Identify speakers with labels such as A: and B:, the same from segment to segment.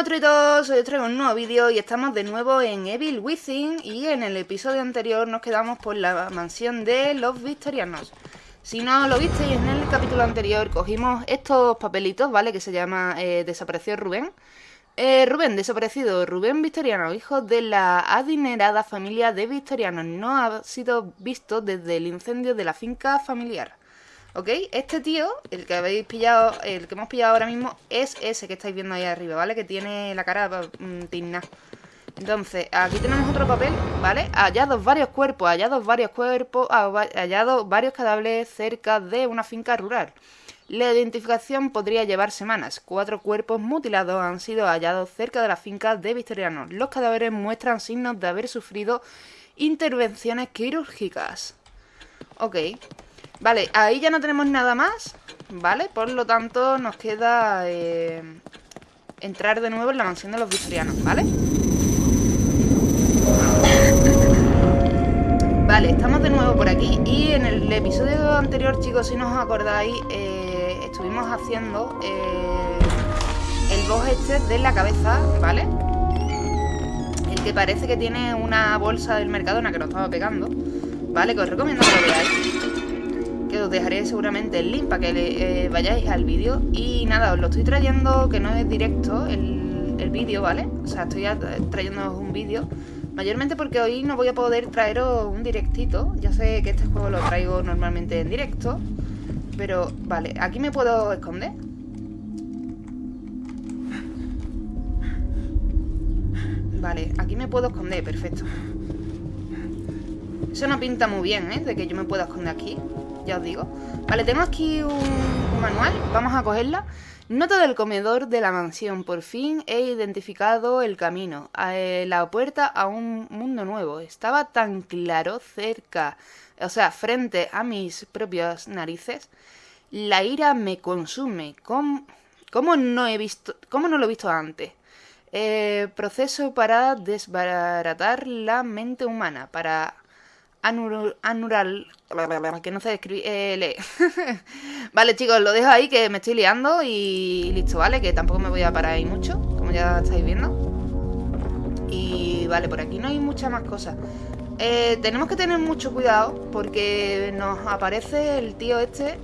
A: monstruitos, hoy os traigo un nuevo vídeo y estamos de nuevo en Evil Within y en el episodio anterior nos quedamos por la mansión de los victorianos. Si no lo visteis en el capítulo anterior, cogimos estos papelitos, ¿vale? Que se llama eh, Desapareció Rubén. Eh, Rubén, desaparecido. Rubén Victoriano, hijo de la adinerada familia de Victorianos, no ha sido visto desde el incendio de la finca familiar. ¿Ok? Este tío, el que habéis pillado, el que hemos pillado ahora mismo, es ese que estáis viendo ahí arriba, ¿vale? Que tiene la cara mmm, Entonces, aquí tenemos otro papel, ¿vale? Hallados varios cuerpos, hallados varios cuerpos, ah, hallados varios cadáveres cerca de una finca rural. La identificación podría llevar semanas. Cuatro cuerpos mutilados han sido hallados cerca de la finca de Victoriano. Los cadáveres muestran signos de haber sufrido intervenciones quirúrgicas. Ok. Vale, ahí ya no tenemos nada más, ¿vale? Por lo tanto, nos queda eh, entrar de nuevo en la mansión de los victorianos, ¿vale? Vale, estamos de nuevo por aquí y en el episodio anterior, chicos, si no os acordáis, eh, estuvimos haciendo eh, el boss este de la cabeza, ¿vale? El que parece que tiene una bolsa del Mercadona que nos estaba pegando, ¿vale? Que os recomiendo que lo veáis os dejaré seguramente el link para que eh, vayáis al vídeo. Y nada, os lo estoy trayendo, que no es directo el, el vídeo, ¿vale? O sea, estoy trayendo un vídeo. Mayormente porque hoy no voy a poder traeros un directito. Ya sé que este juego lo traigo normalmente en directo. Pero, vale, aquí me puedo esconder. Vale, aquí me puedo esconder, perfecto. Eso no pinta muy bien, ¿eh? De que yo me pueda esconder aquí os digo. Vale, tengo aquí un, manual, vamos a cogerla. Nota del comedor de la mansión. Por fin he identificado el camino. Eh, la puerta a un mundo nuevo. Estaba tan claro cerca, o sea, frente a mis propias narices. La ira me consume. ¿Cómo, cómo no, he visto, cómo no lo he visto antes? Eh, proceso para desbaratar la mente humana, para anural, que no se escribe, eh, vale, chicos, lo dejo ahí que me estoy liando y listo, ¿vale? Que tampoco me voy a parar ahí mucho, como ya estáis viendo. Y vale, por aquí no hay muchas más cosas. Eh, tenemos que tener mucho cuidado porque nos aparece el tío este,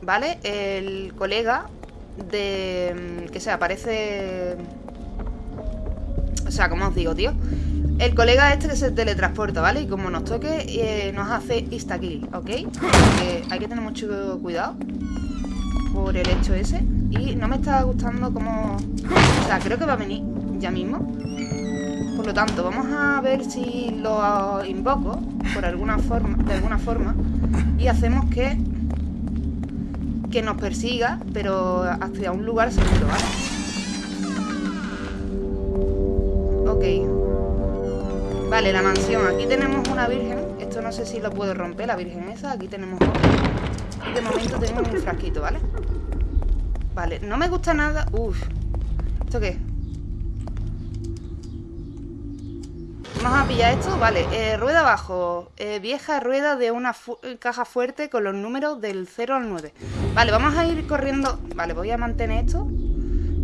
A: ¿vale? El colega de... que se aparece... O sea, ¿cómo os digo, tío? El colega este que se teletransporta, ¿vale? Y como nos toque, eh, nos hace insta-kill, ¿ok? hay que tener mucho cuidado por el hecho ese. Y no me está gustando como... O sea, creo que va a venir ya mismo. Por lo tanto, vamos a ver si lo invoco por alguna forma, de alguna forma. Y hacemos que... Que nos persiga, pero hacia un lugar seguro, ¿vale? Ok. Vale, la mansión. Aquí tenemos una virgen. Esto no sé si lo puedo romper, la virgen esa. Aquí tenemos otra. Y de momento tenemos un frasquito, ¿vale? Vale, no me gusta nada. Uf. ¿Esto qué? Vamos a pillar esto. Vale, eh, rueda abajo. Eh, vieja rueda de una caja fuerte con los números del 0 al 9. Vale, vamos a ir corriendo. Vale, voy a mantener esto.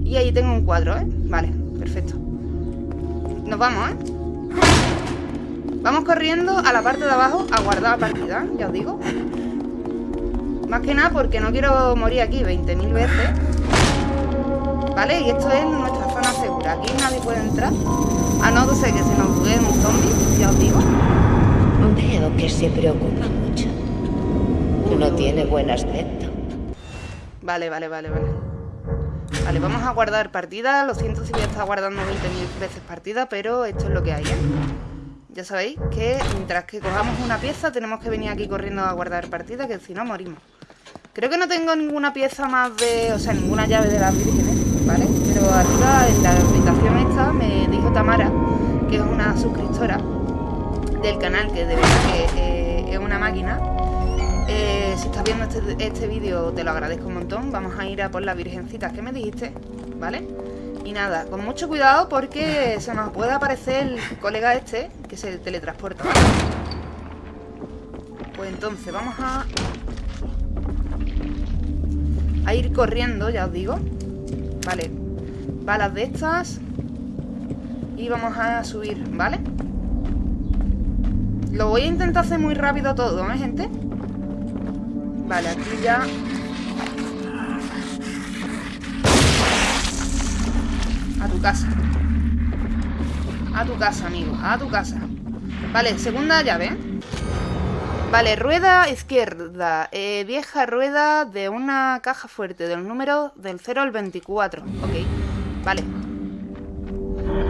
A: Y ahí tengo un cuadro, ¿eh? Vale, perfecto. Nos vamos, ¿eh? Vamos corriendo a la parte de abajo a guardar la partida, ya os digo. Más que nada porque no quiero morir aquí 20.000 veces. ¿Vale? Y esto es nuestra zona segura. Aquí nadie puede entrar. A no ser que se nos bugue un zombie, ya os digo.
B: Veo que se preocupa mucho. No tiene buen aspecto.
A: Vale, vale, vale, vale. Vale, vamos a guardar partida. Lo siento si voy a estar guardando 20.000 veces partida, pero esto es lo que hay, ¿eh? Ya sabéis que mientras que cojamos una pieza tenemos que venir aquí corriendo a guardar partida, que si no morimos. Creo que no tengo ninguna pieza más de... O sea, ninguna llave de las vírgenes, ¿vale? Pero arriba en la habitación esta me dijo Tamara, que es una suscriptora del canal, que de verdad que eh, es una máquina. Eh, si estás viendo este, este vídeo te lo agradezco un montón. Vamos a ir a por las virgencitas que me dijiste, ¿vale? Y nada, con mucho cuidado porque se nos puede aparecer el colega este que se teletransporta. Pues entonces vamos a... A ir corriendo, ya os digo. Vale. balas de estas. Y vamos a subir, ¿vale? Lo voy a intentar hacer muy rápido todo, ¿eh, gente? Vale, aquí ya... A tu casa. A tu casa, amigo. A tu casa. Vale, segunda llave. Vale, rueda izquierda. Eh, vieja rueda de una caja fuerte. Del número del 0 al 24. Ok. Vale.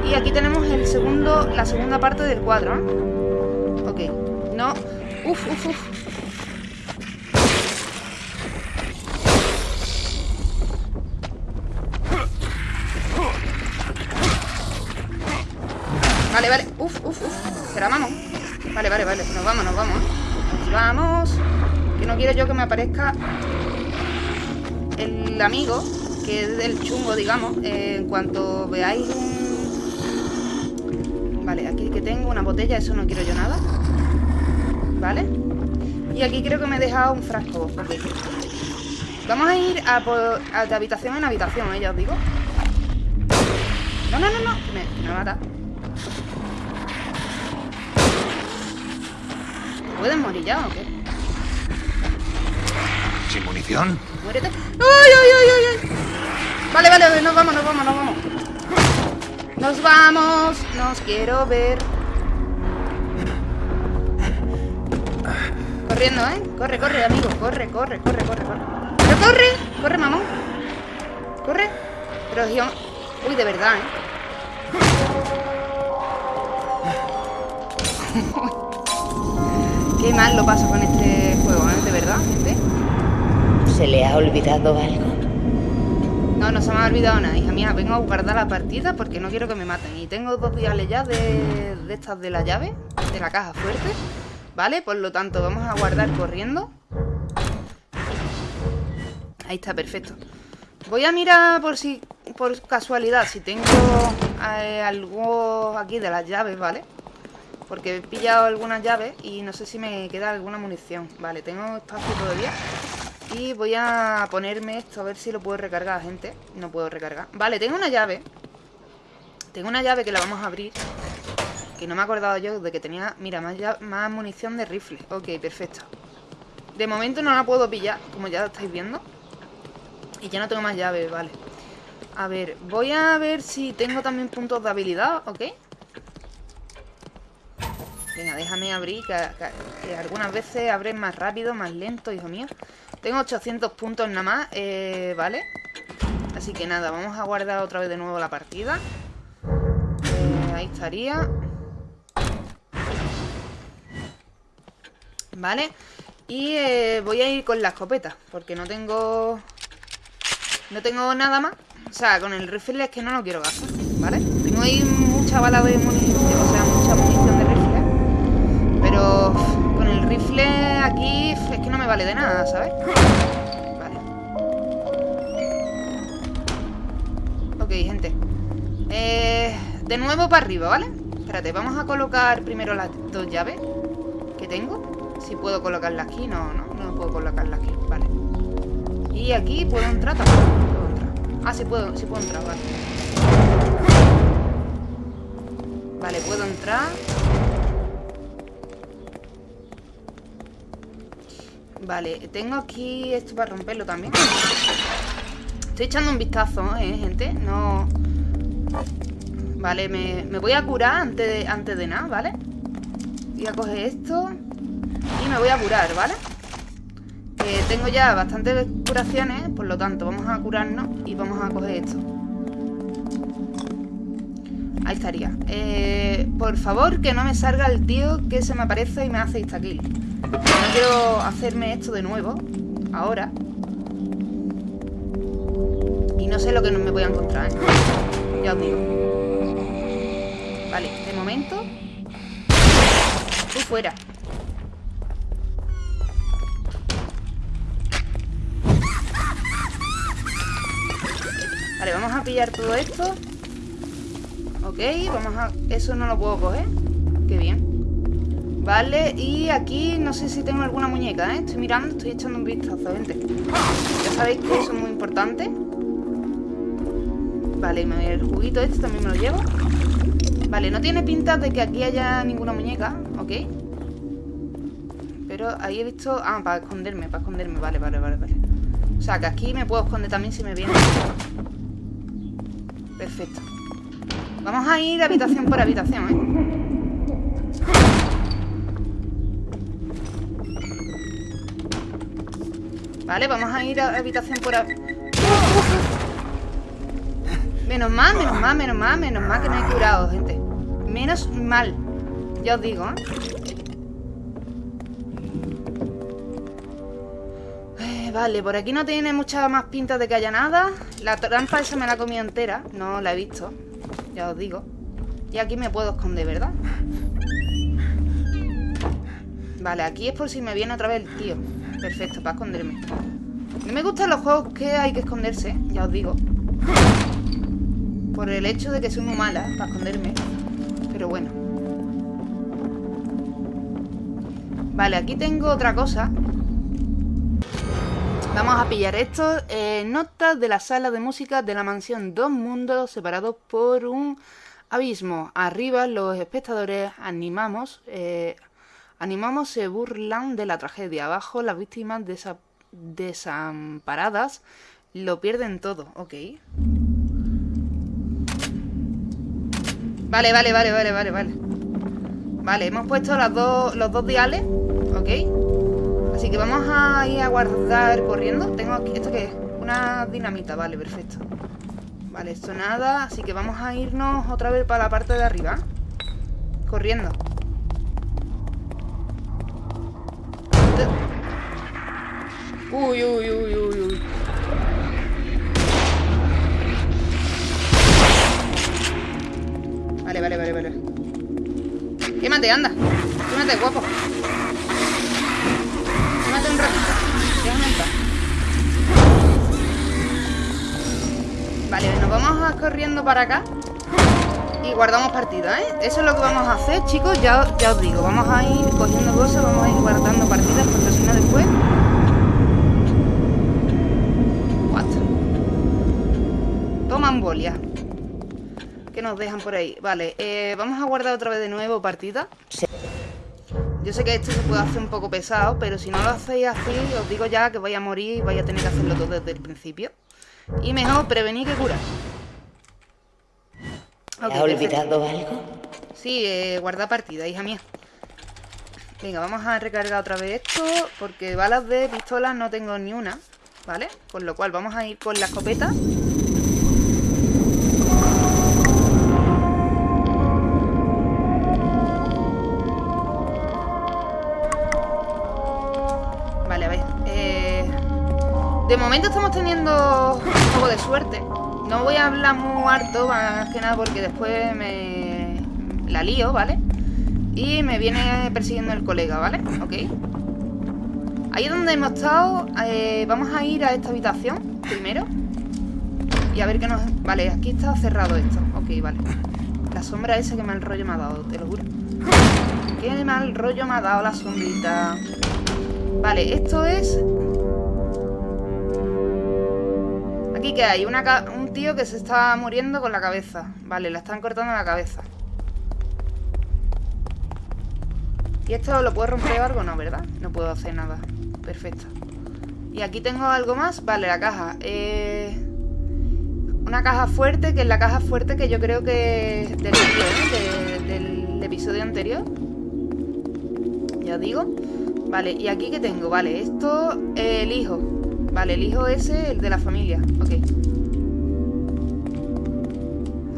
A: Y aquí tenemos el segundo, la segunda parte del cuadro. ¿eh? Ok. No. Uf, uf, uf. Vale, vale. Uf, uf, uf. Será mamón. Vale, vale, vale. Nos vamos, vamos. Vamos. Que no quiero yo que me aparezca el amigo, que es del chungo, digamos. En cuanto veáis un... Vale, aquí que tengo una botella, eso no quiero yo nada. Vale. Y aquí creo que me he dejado un frasco. Vamos a ir de habitación en habitación, ¿eh? ya os digo. No, no, no, no. Que me mata. ¿Pueden morir ya o qué?
C: ¿Sin munición?
A: Muérete. ¡Ay, ay, ay, ay! ay! Vale, vale, nos vamos, nos vamos, nos vamos. Nos vamos. Nos quiero ver. Corriendo, ¿eh? Corre, corre, amigo. Corre, corre, corre, corre, corre. ¡Pero corre! ¡Corre, mamón! ¡Corre! Pero yo... Uy, de verdad, ¿eh? Qué mal lo paso con este juego, ¿eh? De verdad, gente.
B: ¿Se le ha olvidado algo?
A: No, no se me ha olvidado nada, hija mía. Vengo a guardar la partida porque no quiero que me maten. Y tengo dos viales ya de, de estas de la llave, de la caja fuerte. ¿Vale? Por lo tanto, vamos a guardar corriendo. Ahí está, perfecto. Voy a mirar por si, por casualidad, si tengo eh, algo aquí de las llaves, ¿vale? Porque he pillado algunas llaves y no sé si me queda alguna munición. Vale, tengo espacio todavía. Y voy a ponerme esto a ver si lo puedo recargar, gente. No puedo recargar. Vale, tengo una llave. Tengo una llave que la vamos a abrir. Que no me he acordado yo de que tenía... Mira, más, más munición de rifle. Ok, perfecto. De momento no la puedo pillar, como ya estáis viendo. Y ya no tengo más llaves, vale. A ver, voy a ver si tengo también puntos de habilidad, ¿ok? Venga, déjame abrir, que, algunas veces abren más rápido, más lento, hijo mío. Tengo 800 puntos nada más, eh, ¿vale? Así que nada, vamos a guardar otra vez de nuevo la partida. Eh, ahí estaría. Vale. Y eh, voy a ir con la escopeta, porque no tengo... No tengo nada más. O sea, con el rifle es que no lo quiero gastar, ¿vale? Tengo ahí mucha bala de munición, o sea, Con el rifle aquí es que no me vale de nada, ¿sabes? Vale. Ok, gente. Eh, de nuevo para arriba, ¿vale? Espérate, vamos a colocar primero las dos llaves que tengo. Si puedo colocarlas aquí, no, no, no puedo colocarlas aquí, vale. Y aquí puedo entrar tampoco. Puedo entrar. Ah, sí puedo, sí puedo entrar, vale. Vale, puedo entrar. Vale, tengo aquí esto para romperlo también. Estoy echando un vistazo, ¿eh, gente? No... Vale, me, me voy a curar antes de, antes de nada, ¿vale? Voy a coger esto y me voy a curar, ¿vale? Que tengo ya bastantes curaciones, por lo tanto vamos a curarnos y vamos a coger esto. Ahí estaría. Eh, por favor, que no me salga el tío que se me aparece y me hace insta-kill. Quiero hacerme esto de nuevo, ahora. Y no sé lo que me voy a encontrar, ¿eh? Ya os digo. Vale, de momento... Tú fuera. Vale, vamos a pillar todo esto. Ok, vamos a... Eso no lo puedo coger. Qué bien. Vale, y aquí no sé si tengo alguna muñeca, ¿eh? Estoy mirando, estoy echando un vistazo, gente. Ya sabéis que eso es muy importante. Vale, el juguito este también me lo llevo Vale, no tiene pinta de que aquí haya ninguna muñeca Ok Pero ahí he visto... Ah, para esconderme, para esconderme Vale, vale, vale, vale O sea, que aquí me puedo esconder también si me viene Perfecto Vamos a ir habitación por habitación, ¿eh? Vale, vamos a ir a habitación por... Menos mal, menos mal, menos mal, menos mal que me he curado, gente Menos mal Ya os digo, ¿eh? ¿eh? Vale, por aquí no tiene mucha más pinta de que haya nada La trampa esa me la comido entera No la he visto Ya os digo Y aquí me puedo esconder, ¿verdad? Vale, aquí es por si me viene otra vez el tío Perfecto, para esconderme. No me gustan los juegos que hay que esconderse Ya os digo. Por el hecho de que soy muy mala Para esconderme. Pero bueno. Vale, aquí tengo otra cosa. Vamos a pillar esto. Eh, notas de la sala de música de la mansión. Dos Mundos separados por un abismo. Arriba los espectadores animamos, eh, animamos se burlan de la tragedia. Abajo las víctimas desamparadas lo pierden todo. Ok. Vale, vale, vale, vale, vale, vale. Vale, hemos puesto los dos diales. Ok. Así que vamos a ir a guardar corriendo. Tengo aquí, ¿esto qué es? Una dinamita, vale, perfecto. Vale, esto nada, así que vamos a irnos otra vez para la parte de arriba. Corriendo. Uy, uy, uy, uy, uy. Vale, vale, vale, vale. Quémate, anda. Quémate, guapo un ratito. Vale, nos vamos corriendo para acá Y guardamos partida, ¿eh? Eso es lo que vamos a hacer, chicos Ya, ya os digo, vamos a ir cogiendo cosas Vamos a ir guardando partidas Porque si no después What Toman bolia Que nos dejan por ahí Vale, eh, vamos a guardar otra vez de nuevo partida Sí yo sé que esto se puede hacer un poco pesado, pero si no lo hacéis así, os digo ya que vais a morir y vais a tener que hacerlo todo desde el principio. Y mejor prevenir que curar.
B: Okay, ¿Has olvidado algo?
A: Sí, eh, guarda partida, hija mía. Venga, vamos a recargar otra vez esto, porque balas de pistola no tengo ni una, ¿vale? Con lo cual vamos a ir con la escopeta. De momento estamos teniendo un poco de suerte. No voy a hablar muy harto, más que nada porque después me la lío, ¿vale? Y me viene persiguiendo el colega, ¿vale? Ok. Ahí donde hemos estado. Eh, vamos a ir a esta habitación primero. Y a ver qué nos... Vale, aquí está cerrado esto. Ok, vale. La sombra esa que mal rollo me ha dado, te lo juro. Qué mal rollo me ha dado la sombrita. Vale, esto es Que hay un tío que se está muriendo con la cabeza. Vale, la están cortando la cabeza. ¿Y esto lo puedo romper o algo? No, ¿verdad? No puedo hacer nada. Perfecto. Y aquí tengo algo más. Vale, la caja. Eh... Una caja fuerte Que es la caja fuerte que yo creo que Del, ¿eh? del episodio anterior. Ya digo. Vale, y aquí que tengo Vale, esto, el hijo Vale, el hijo ese, el de la familia. Ok.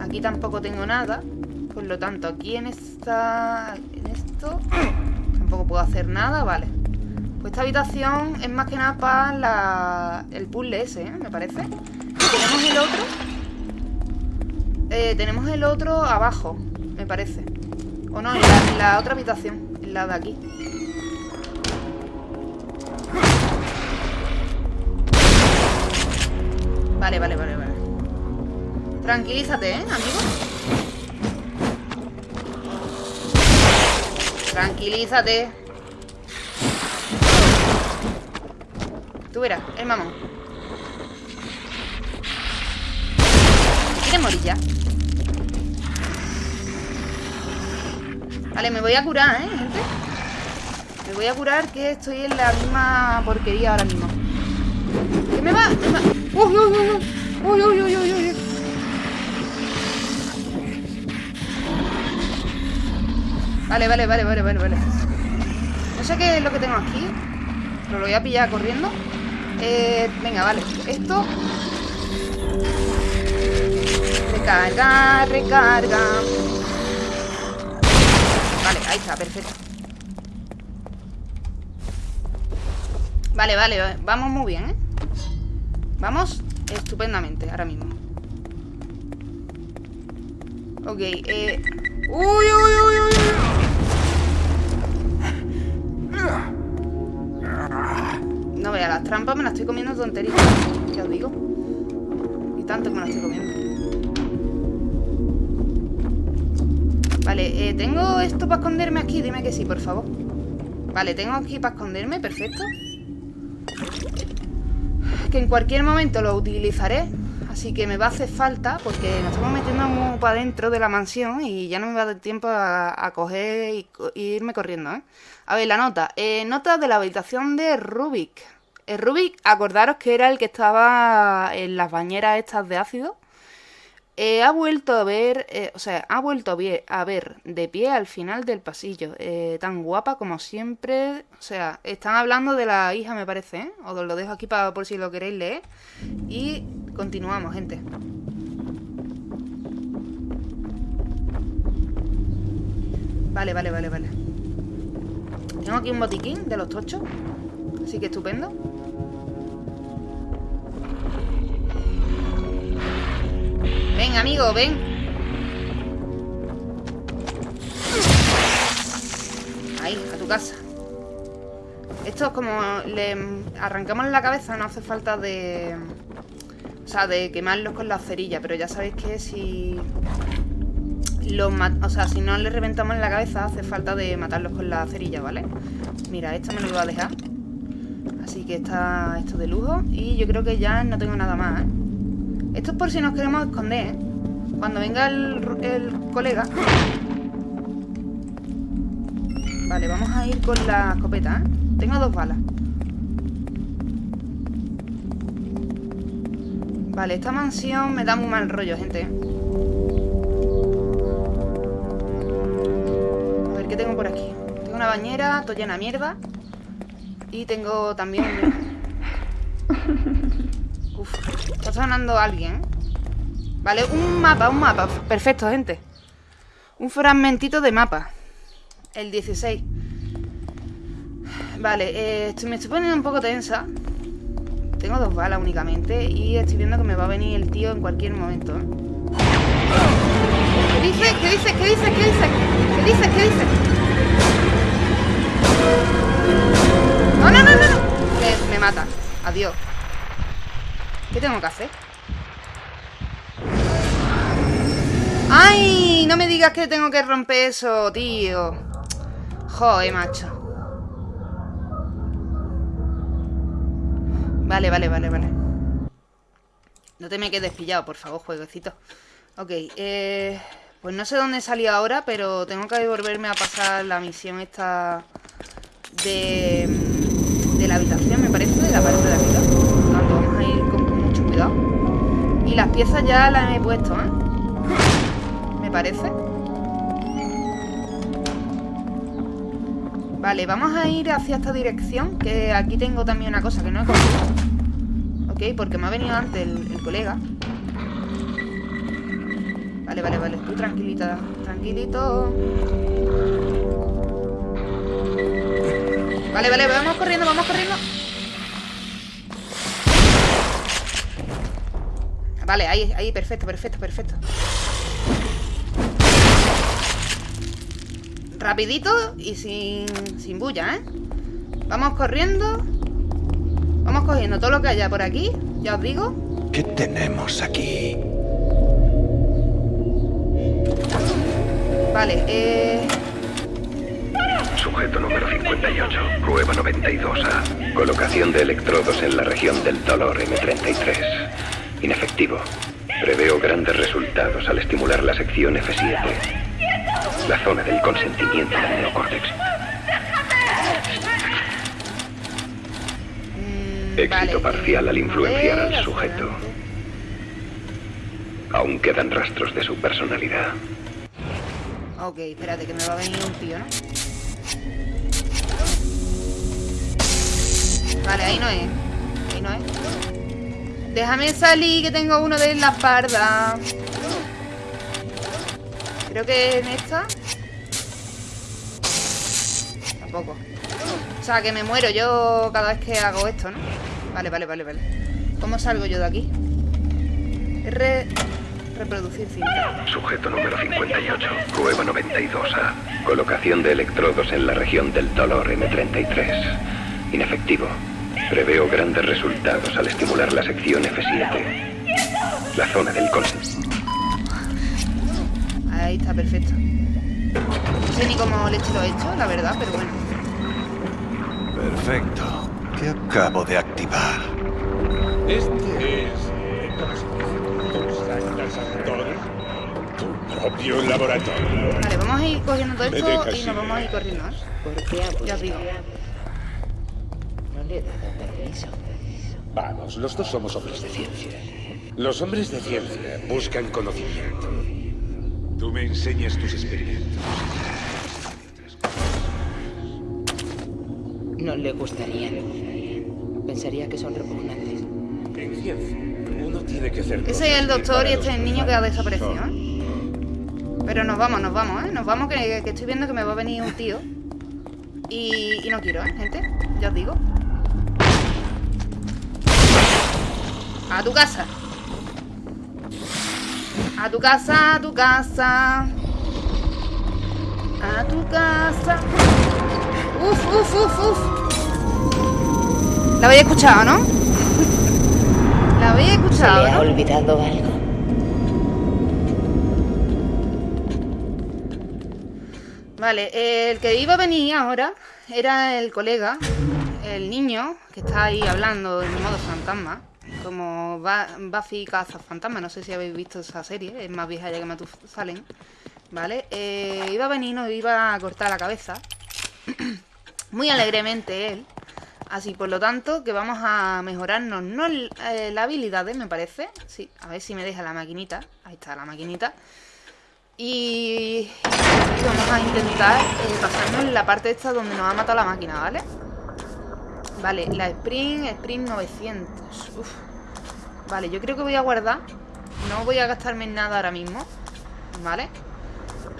A: Aquí tampoco tengo nada. Por lo tanto, aquí en esta... En esto Tampoco puedo hacer nada, vale. Pues esta habitación es más que nada para la... El puzzle ese, ¿eh? Me parece. Tenemos el otro. Eh, Tenemos el otro abajo Me parece. O no, la, en la otra habitación En la de aquí Vale, vale, vale, vale. Tranquilízate, ¿eh, amigo? Tranquilízate. Tú verás, el mamón. quiere morir ya. Vale, me voy a curar, ¿eh, gente? Me voy a curar que estoy en la misma porquería ahora mismo. ¿Qué me va? Me va... Vale, vale, vale, vale, vale, vale. No sé qué es lo que tengo aquí. Pero lo voy a pillar corriendo. Eh, venga, vale. Esto. Recarga, recarga. Vale, ahí está, perfecto. Vale, vale, vamos muy bien, ¿eh? Vamos estupendamente ahora mismo. Ok, eh... ¡Uy, uy, uy, uy! No vea, las trampas me las estoy comiendo tonterías. Ya os digo. Y tanto que me las estoy comiendo. Vale, eh, ¿tengo esto para esconderme aquí? Dime que sí, por favor. Vale, tengo aquí para esconderme, perfecto. Que en cualquier momento lo utilizaré. Así que me va a hacer falta porque nos estamos metiendo muy para adentro de la mansión y ya no me va a dar tiempo a, coger y, irme corriendo, ¿eh? A ver, la nota. Eh, nota de la habitación de Rubik. El Rubik, acordaros que era el que estaba en las bañeras estas de ácido. Eh, ha vuelto a ver, eh, o sea, ha vuelto a ver, de pie al final del pasillo, eh, tan guapa como siempre. O sea, están hablando de la hija, me parece. Os lo dejo aquí para por si lo queréis leer. Y continuamos, gente. Vale, vale, vale, vale. Tengo aquí un botiquín de los tochos. Así que estupendo. Ven, amigo, ven. Ahí, a tu casa. Esto es como le arrancamos la cabeza, no hace falta de... O sea, de quemarlos con la cerilla, pero ya sabéis que si... Los o sea, si no le reventamos la cabeza, hace falta de matarlos con la cerilla, ¿vale? Mira, esto me lo voy a dejar. Así que está esto de lujo. Y yo creo que ya no tengo nada más, ¿eh? Esto es por si nos queremos esconder, ¿eh? Cuando venga el, colega... Vale, vamos a ir con la escopeta, ¿eh? Tengo dos balas. Vale, esta mansión me da muy mal rollo, gente. A ver, ¿qué tengo por aquí? Tengo una bañera, todo llena de mierda. Y tengo también... Uf, está sonando alguien. Vale, un mapa, un mapa. Perfecto, gente. Un fragmentito de mapa. El 16. Vale, eh, me estoy poniendo un poco tensa. Tengo dos balas únicamente y estoy viendo que me va a venir el tío en cualquier momento. ¿eh? ¿Qué dice? ¿Qué dice? ¿Qué dice? ¿Qué dice? ¿Qué dice? ¿Qué dice? No, no, no, no. Me, me mata. Adiós. ¿Qué tengo que hacer? ¡Ay! No me digas que tengo que romper eso, tío. Joder, macho. Vale, vale, vale, vale. No te me quedes pillado, por favor, jueguecito. Ok, eh... Pues no sé dónde salí ahora, pero tengo que volverme a pasar la misión esta de, de la habitación, me parece, de la parte de arriba. vamos Y las piezas ya las he puesto, ¿eh? Me parece. Vale, vamos a ir hacia esta dirección, que aquí tengo también una cosa que no he cogido. Ok, porque me ha venido antes el, el colega. Vale, vale, vale. Tú tranquilita, tranquilito. Vale, vale, vamos corriendo, vamos corriendo. Vale, ahí, ahí, perfecto, perfecto, perfecto. Rapidito y sin, sin bulla, ¿eh? Vamos corriendo. Vamos cogiendo todo lo que haya por aquí, ya os digo.
C: ¿Qué tenemos aquí?
A: Vale, eh...
D: Sujeto número 58, prueba 92A. Colocación de electrodos en la región del dolor M33. Inefectivo. Preveo grandes resultados al estimular la sección F7. La zona del consentimiento del neocórtex.
A: Mm,
D: Éxito
A: vale,
D: parcial al
A: eh,
D: influenciar al sujeto.
A: hacia adelante.
D: Aún quedan rastros de su personalidad.
A: Ok, espérate, que me va a venir un tío, ¿no? Vale, ahí no es. Déjame salir, que tengo uno de la espalda. Creo que en esta. Tampoco. O sea, que me muero yo cada vez que hago esto, ¿no? Vale, vale, vale, vale. ¿Cómo salgo yo de aquí? R... Reproducir cinta.
D: Sujeto número 58. Prueba 92A. Colocación de electrodos en la región del dolor M33. Inefectivo. Preveo grandes resultados al estimular la sección F7. La zona del consentimiento.
A: Ahí está, perfecto. No sé ni cómo leche lo he hecho, la verdad, pero bueno.
C: Perfecto. ¿Qué acabo de activar?
E: Este es. ¿Cómo se dice? ¿Tu propio laboratorio.
A: Vale, vamos a ir cogiendo todo esto y nos vamos a ir corriendo, ¿eh?
B: ¿Por qué ha
A: Ya os digo.
B: No le he dado permiso.
E: Vamos, los dos somos hombres de ciencia. Los hombres de ciencia buscan conocimiento. Tú me enseñas tus experimentos.
B: No le gustarían. Pensaría que son repugnantes.
E: En ciencia, uno tiene que hacer.
A: Ese es el
E: que
A: doctor y este es el niño que ha desaparecido, ¿eh? Pero nos vamos, nos vamos, ¿eh? Nos vamos, que, que estoy viendo que me va a venir un tío. Y, y no quiero, ¿eh, gente? Ya os digo. A tu casa. A tu casa, a tu casa. A tu casa. Uf, uf, uf, uf. La habéis escuchado, ¿no? La habéis
B: Se
A: escuchado,
B: le ha
A: ¿no?
B: olvidado algo.
A: Vale, el que iba a venir ahora era el colega, el niño, que está ahí hablando en modo fantasma, como Buffy caza fantasma, no sé si habéis visto esa serie, es más vieja ya que Matusalem, ¿vale? Eh, iba a venir, nos iba a cortar la cabeza, muy alegremente él, así por lo tanto que vamos a mejorarnos, no el- eh, me parece, sí, a ver si me deja la maquinita, ahí está la maquinita, y, vamos a intentar eh, pasarnos la parte esta donde nos ha matado la máquina, ¿vale? Vale, la Sprint, Sprint 900. Uf. Vale, yo creo que voy a guardar. No voy a gastarme en nada ahora mismo. ¿Vale?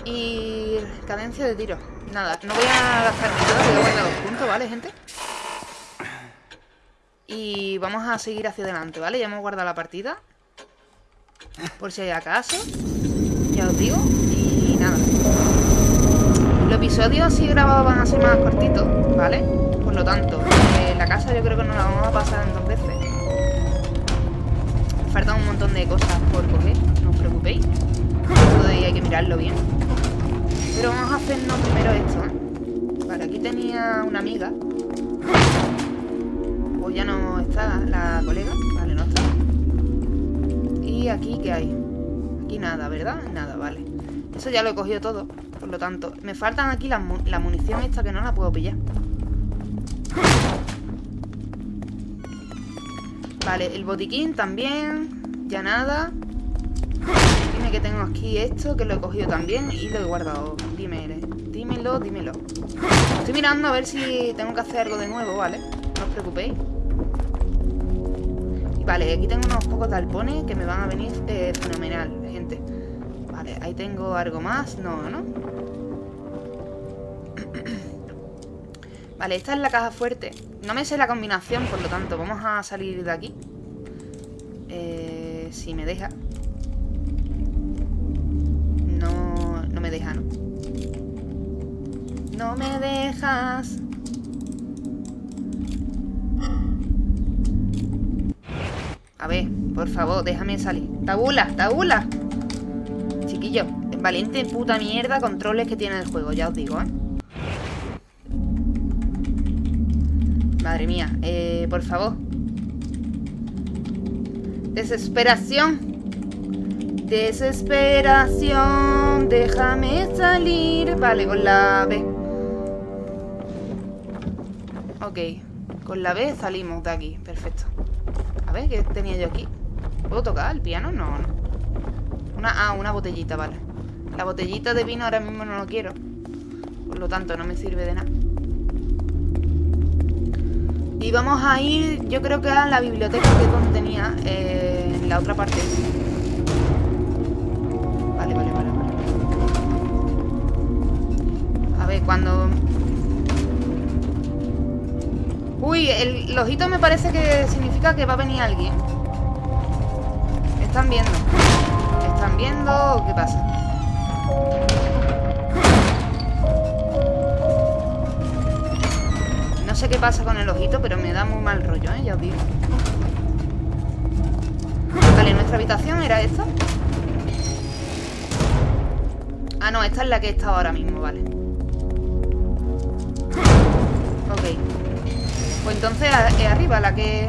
A: Y cadencia de tiro. Nada, no voy a gastarme nada, voy a guardar los puntos, ¿vale, gente? Y vamos a seguir hacia adelante, ¿vale? Ya hemos guardado la partida. Por si hay acaso. Ya os digo. Y nada. Los episodios así grabados van a ser más cortitos, ¿vale? Por lo tanto, eh, la casa yo creo que nos la vamos a pasar en dos veces. Faltan un montón de cosas por coger, no os preocupéis. Todo hay que mirarlo bien. Pero vamos a hacernos primero esto, ¿eh? Vale, aquí tenía una amiga. Pues ya no está la colega. Vale, no está. Y aquí, ¿qué hay? Aquí nada, ¿verdad? Nada, vale. Eso ya lo he cogido todo. Por lo tanto, me faltan aquí la, la munición esta que no la puedo pillar. Vale, el botiquín también. Ya nada. Dime que tengo aquí esto, que lo he cogido también y lo he guardado. Dime, dímelo, dímelo. Estoy mirando a ver si tengo que hacer algo de nuevo, ¿vale? No os preocupéis. Vale, aquí tengo unos pocos talpones que me van a venir eh, fenomenal, gente. Vale, ahí tengo algo más. No, ¿no? Vale, esta es la caja fuerte. No me sé la combinación, por lo tanto, vamos a salir de aquí. Eh, si me deja. No, no me deja, ¿no? No me dejas. A ver, por favor, déjame salir. Tabula, tabula. Chiquillo, valiente puta mierda controles que tiene el juego, ya os digo, ¿eh? Madre mía, eh, por favor. Desesperación. Desesperación, déjame salir. Vale, con la B. Ok, con la B salimos de aquí, perfecto. A ver, ¿qué tenía yo aquí? ¿Puedo tocar el piano? No, no. Una, ah, una botellita, vale. La botellita de vino ahora mismo no lo quiero. Por lo tanto, no me sirve de nada. Y vamos a ir, yo creo que a la biblioteca que contenía eh, la otra parte. Vale, vale, vale, vale. A ver, cuando... Uy, el, ojito me parece que significa que va a venir alguien. ¿Están viendo? ¿Están viendo qué pasa? Sé qué pasa con el ojito, pero me da muy mal rollo, ¿eh? Ya os digo. Vale, ¿nuestra habitación era esta? Ah, no, esta es la que estado ahora mismo, vale. Ok. Pues entonces es arriba la que...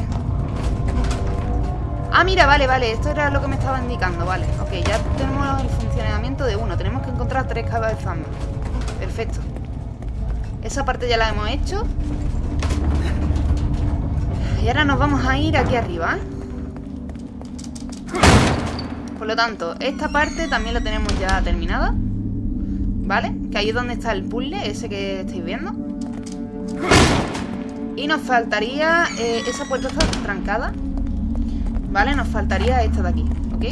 A: Ah, mira, vale, vale, esto era lo que me estaba indicando, vale. Ok, ya tenemos el funcionamiento de uno. Tenemos que encontrar tres cabezas más. Perfecto. Esa parte ya la hemos hecho. Y ahora nos vamos a ir aquí arriba, ¿eh? Por lo tanto, esta parte también la tenemos ya terminada. ¿Vale? Que ahí es donde está el puzzle, ese que estáis viendo. Y nos faltaría... Eh, esa puerta está trancada. ¿Vale? Nos faltaría esta de aquí, ¿ok?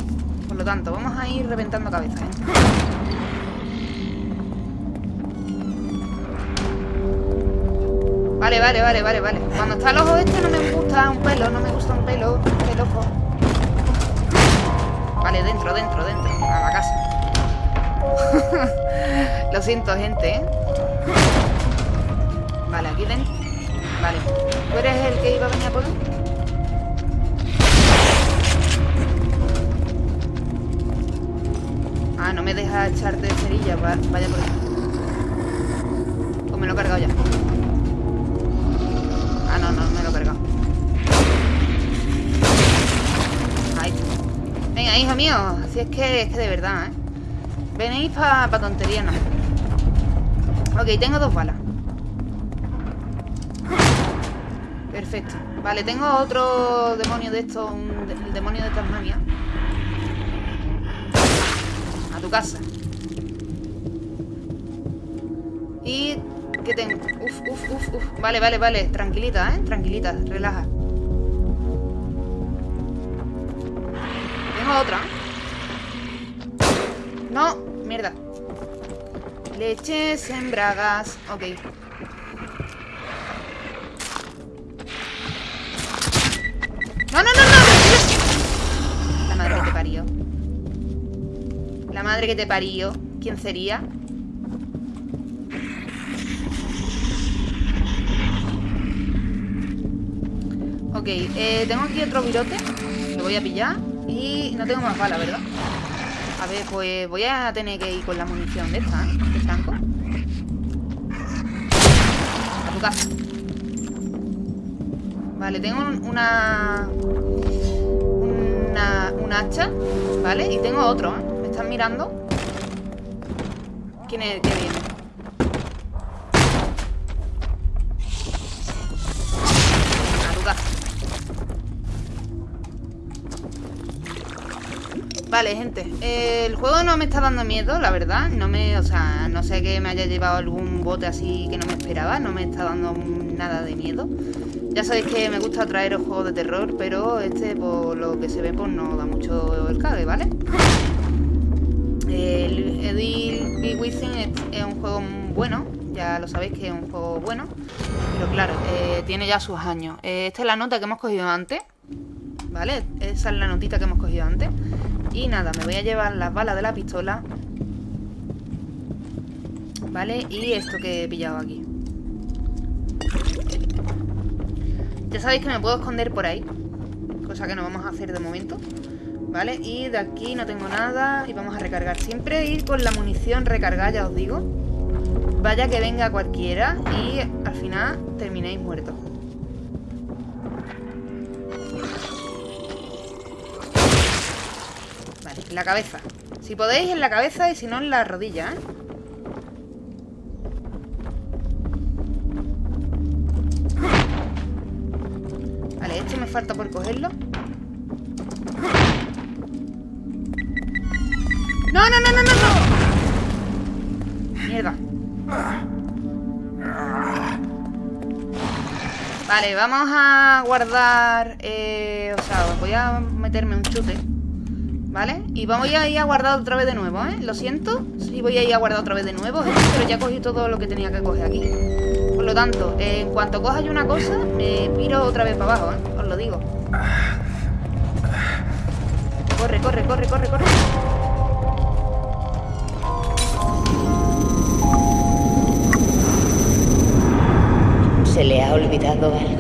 A: Por lo tanto, vamos a ir reventando cabezas, gente. Vale, vale, vale, vale, vale. Cuando está el ojo este no me gusta un pelo, no me gusta un pelo, el ojo. Vale, dentro, dentro, dentro. A la casa. Lo siento, gente, ¿eh? Vale, aquí dentro. Vale. ¿Tú eres el que iba a venir a por? Ah, no me deja echarte cerilla. Va- vaya por aquí. O me lo he cargado ya. No, no, me lo he cargado. Ahí. Venga, hijo mío. Si es que, es que de verdad, ¿eh? Venéis para pa tontería, no. Ok, tengo dos balas. Perfecto. Vale, tengo otro demonio de estos, un el demonio de Tasmania. A tu casa. Y... ¿Qué tengo? Uf, uf. Vale, vale, vale. Tranquilita, ¿eh? Tranquilita, relaja. Tengo otra. No, mierda. Leches en bragas. Ok. ¡No, no, no, no! La madre que te parió. La madre que te parió. ¿Quién sería? Ok, eh, tengo aquí otro virote. Lo voy a pillar. Y no tengo más balas, ¿verdad? A ver, pues voy a tener que ir con la munición de esta, ¿eh? De chanco. A tu casa. Vale, tengo un- una... Una... Un hacha, ¿vale? Y tengo otro, ¿eh? ¿Me están mirando? ¿Quién es el viene? Vale, gente. el juego no me está dando miedo, la verdad. No me, o sea, no sé que me haya llevado algún bote así que no me esperaba. No me está dando nada de miedo. Ya sabéis que me gusta traeros juegos de terror, pero este, por lo que se ve, pues no da mucho el cague, ¿vale? El Edil es un juego bueno, ya lo sabéis que es un juego bueno, pero claro, eh, tiene ya sus años. Eh, esta es la nota que hemos cogido antes, ¿vale? Esa es la notita que hemos cogido antes. Y nada, me voy a llevar las balas de la pistola, ¿vale? Y esto que he pillado aquí. Ya sabéis que me puedo esconder por ahí, cosa que no vamos a hacer de momento. ¿Vale? Y de aquí no tengo nada y vamos a recargar. Siempre ir con la munición recargada, ya os digo. Vaya que venga cualquiera y al final terminéis muertos. En la cabeza. Si podéis, en la cabeza y si no, en la rodilla, ¿eh? Vale, este me falta por cogerlo. ¡No, no, no, no, no! Mierda. Vale, vamos a guardar... Eh, o sea, voy a meterme un chute. ¿Vale? Y vamos a ir a guardar otra vez de nuevo, ¿eh? Lo siento, sí voy a ir a guardar otra vez de nuevo, ¿eh? pero ya cogí todo lo que tenía que coger aquí. Por lo tanto, en cuanto coja una cosa, me piro otra vez para abajo, ¿eh? Os lo digo. Corre, corre, corre, corre, corre.
B: ¿Se le ha olvidado algo?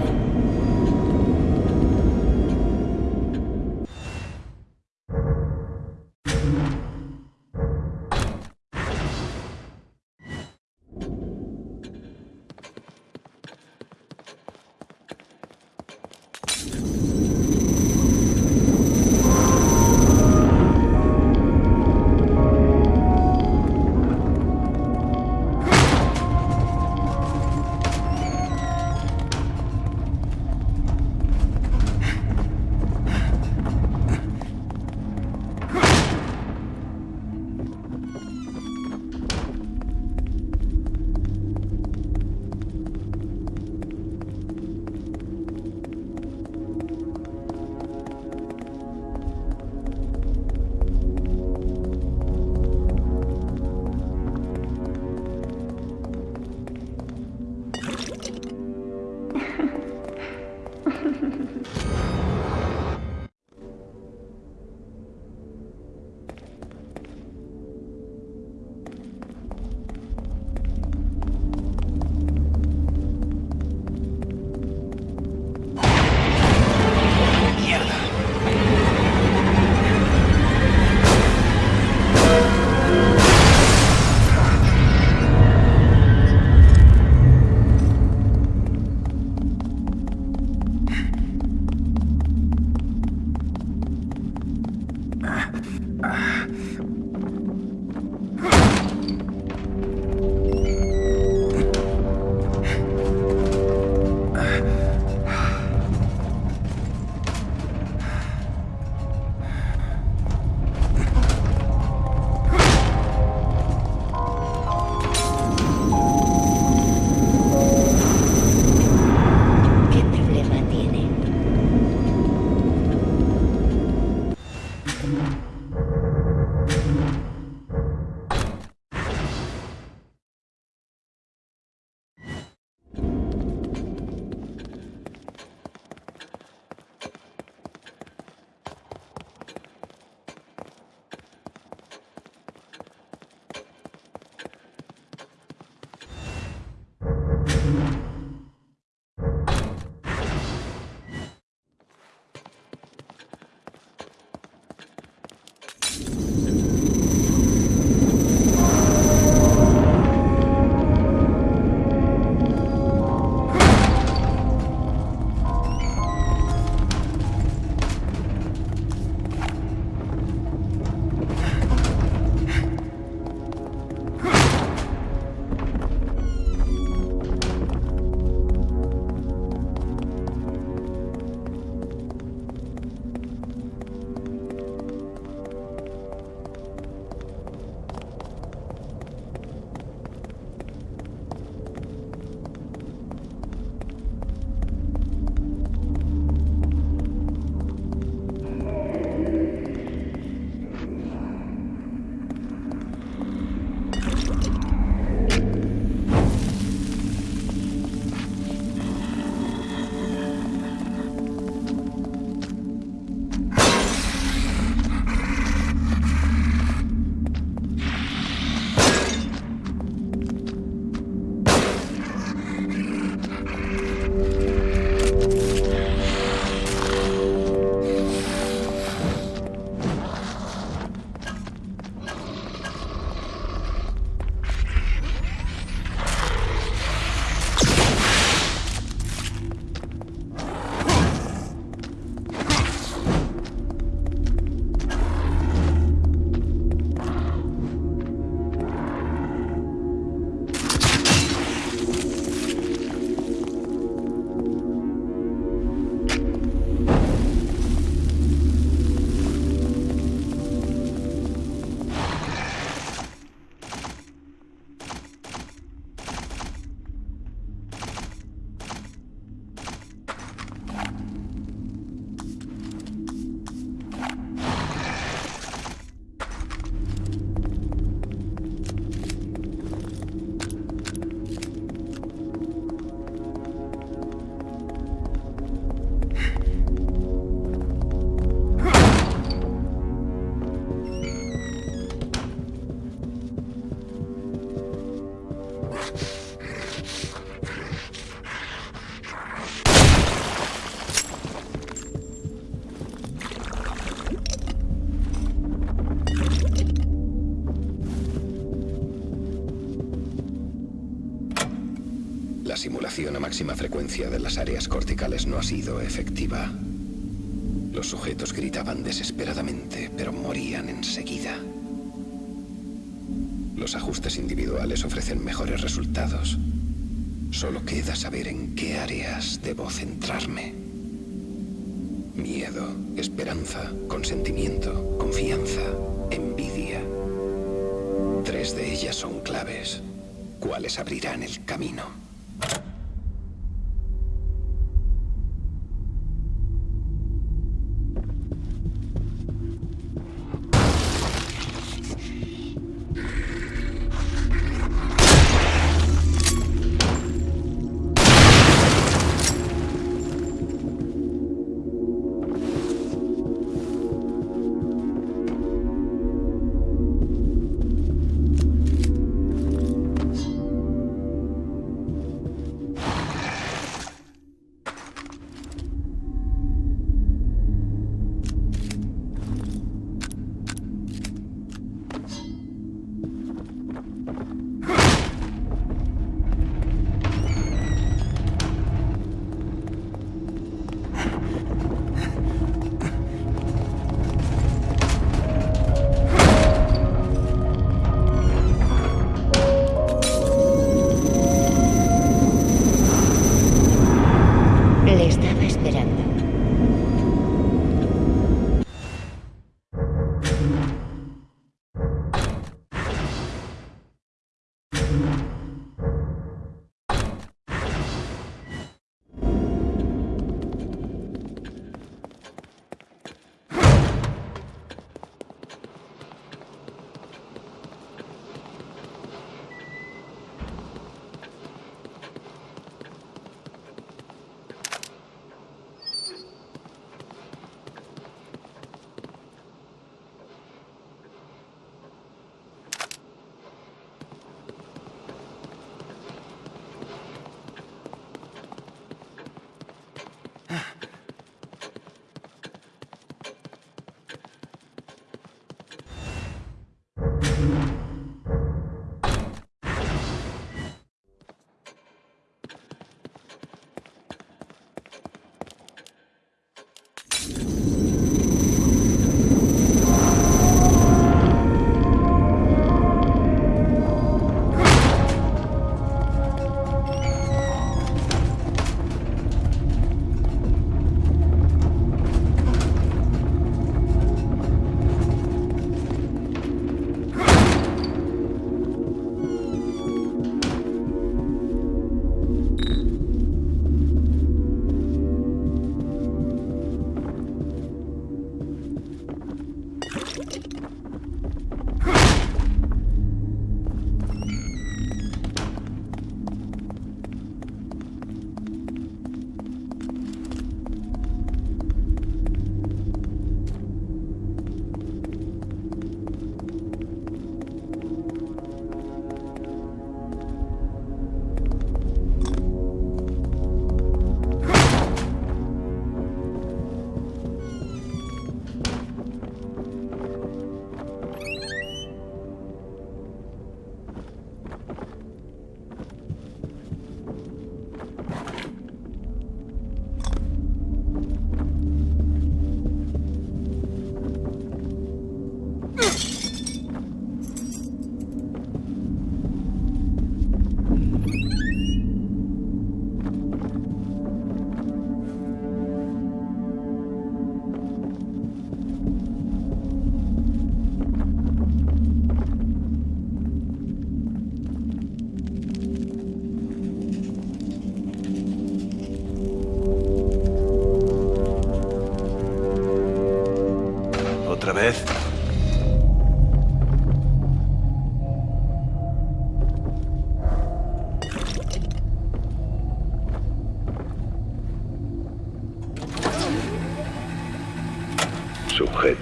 D: Simulación a máxima frecuencia de las áreas corticales no ha sido efectiva. Los sujetos gritaban desesperadamente, pero morían enseguida. Los ajustes individuales ofrecen mejores resultados. Solo queda saber en qué áreas debo centrarme. Miedo, esperanza, consentimiento, confianza, envidia. Tres de ellas son claves. ¿Cuáles abrirán el camino?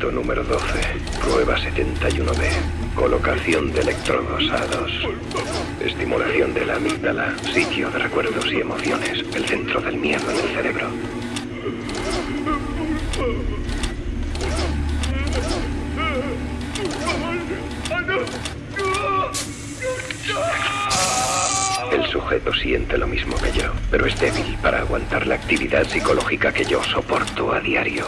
D: Número 12. Prueba 71B. Colocación de electrodos A2. Estimulación de la amígdala, sitio de recuerdos y emociones, el centro del miedo en el cerebro. El sujeto siente lo mismo que yo, pero es débil para aguantar la actividad psicológica que yo soporto a diario.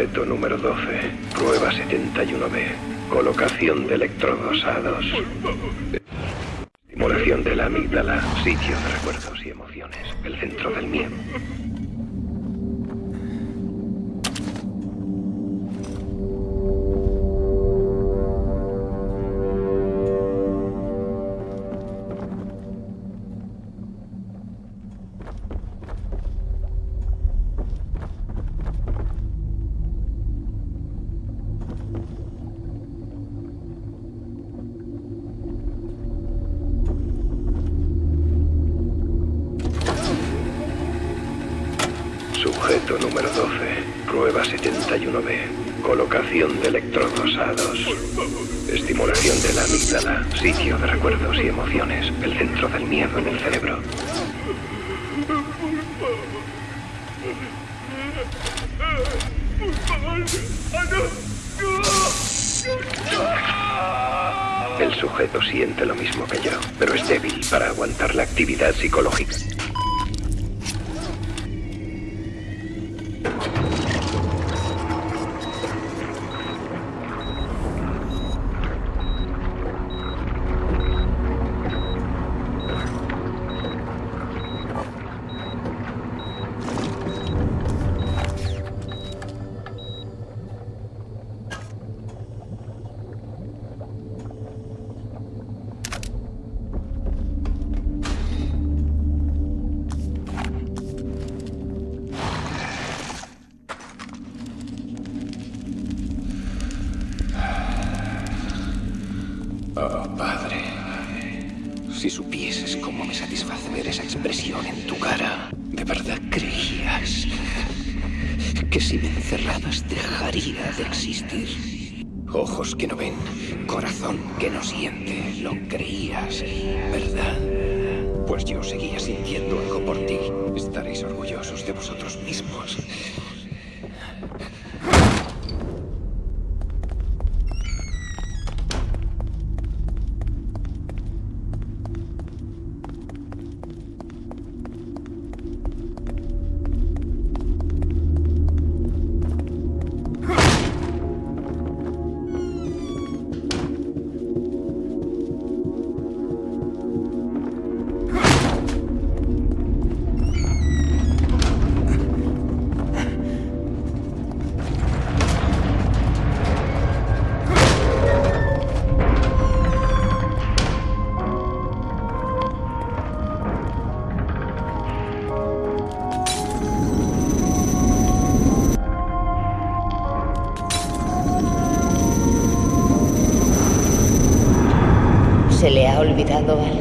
D: Sujeto número 12. Prueba 71B. Colocación de electrodos A2. Estimulación de la amígdala. Sitio de recuerdos y emociones. El centro del miedo. Sitio de recuerdos y emociones. El centro del miedo en el cerebro. El sujeto siente lo mismo que yo, pero es débil para aguantar la actividad psicológica.
B: Olvidado algo?